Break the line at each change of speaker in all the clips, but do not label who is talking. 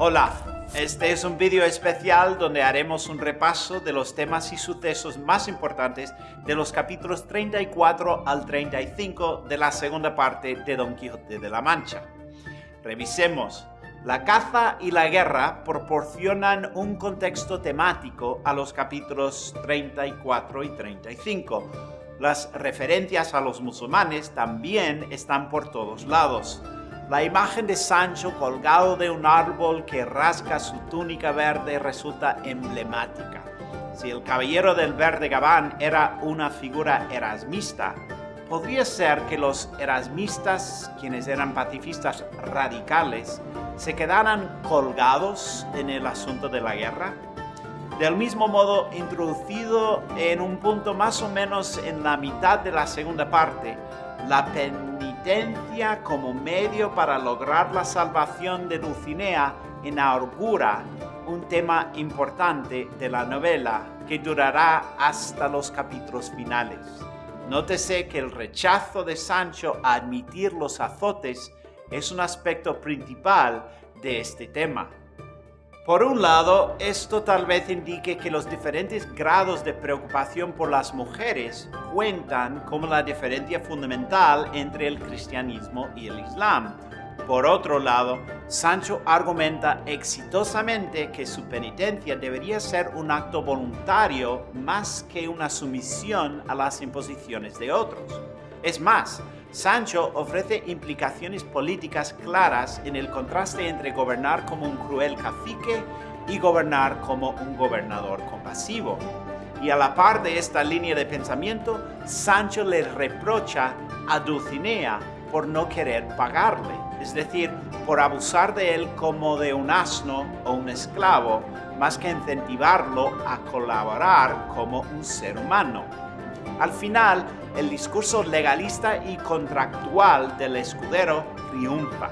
Hola, este es un vídeo especial donde haremos un repaso de los temas y sucesos más importantes de los capítulos 34 al 35 de la segunda parte de Don Quijote de la Mancha. Revisemos. La caza y la guerra proporcionan un contexto temático a los capítulos 34 y 35. Las referencias a los musulmanes también están por todos lados. La imagen de Sancho colgado de un árbol que rasga su túnica verde resulta emblemática. Si el caballero del verde gabán era una figura erasmista, podría ser que los erasmistas, quienes eran pacifistas radicales, se quedaran colgados en el asunto de la guerra. Del mismo modo, introducido en un punto más o menos en la mitad de la segunda parte, la como medio para lograr la salvación de Dulcinea inaugura un tema importante de la novela que durará hasta los capítulos finales. Nótese que el rechazo de Sancho a admitir los azotes es un aspecto principal de este tema. Por un lado, esto tal vez indique que los diferentes grados de preocupación por las mujeres cuentan como la diferencia fundamental entre el cristianismo y el islam. Por otro lado, Sancho argumenta exitosamente que su penitencia debería ser un acto voluntario más que una sumisión a las imposiciones de otros. Es más, Sancho ofrece implicaciones políticas claras en el contraste entre gobernar como un cruel cacique y gobernar como un gobernador compasivo. Y a la par de esta línea de pensamiento, Sancho le reprocha a Dulcinea por no querer pagarle, es decir, por abusar de él como de un asno o un esclavo, más que incentivarlo a colaborar como un ser humano. Al final, el discurso legalista y contractual del escudero triunfa.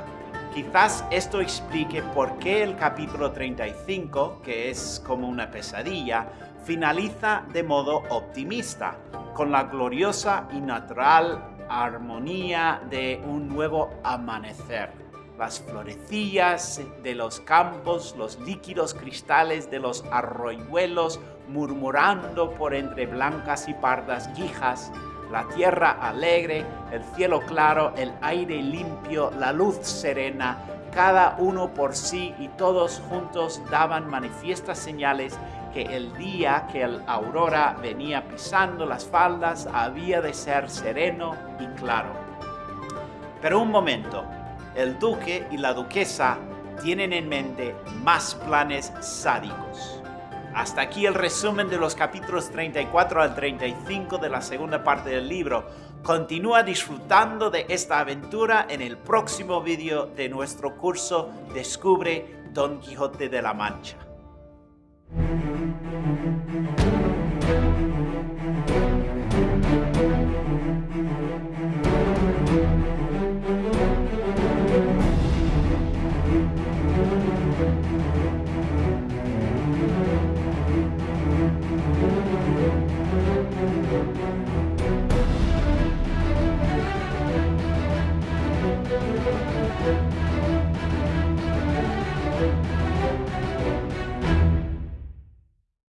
Quizás esto explique por qué el capítulo 35, que es como una pesadilla, finaliza de modo optimista, con la gloriosa y natural armonía de un nuevo amanecer. Las florecillas de los campos, los líquidos cristales de los arroyuelos murmurando por entre blancas y pardas guijas, la tierra alegre, el cielo claro, el aire limpio, la luz serena, cada uno por sí y todos juntos daban manifiestas señales que el día que el aurora venía pisando las faldas había de ser sereno y claro. Pero un momento, el duque y la duquesa tienen en mente más planes sádicos. Hasta aquí el resumen de los capítulos 34 al 35 de la segunda parte del libro. Continúa disfrutando de esta aventura en el próximo vídeo de nuestro curso Descubre Don Quijote de la Mancha.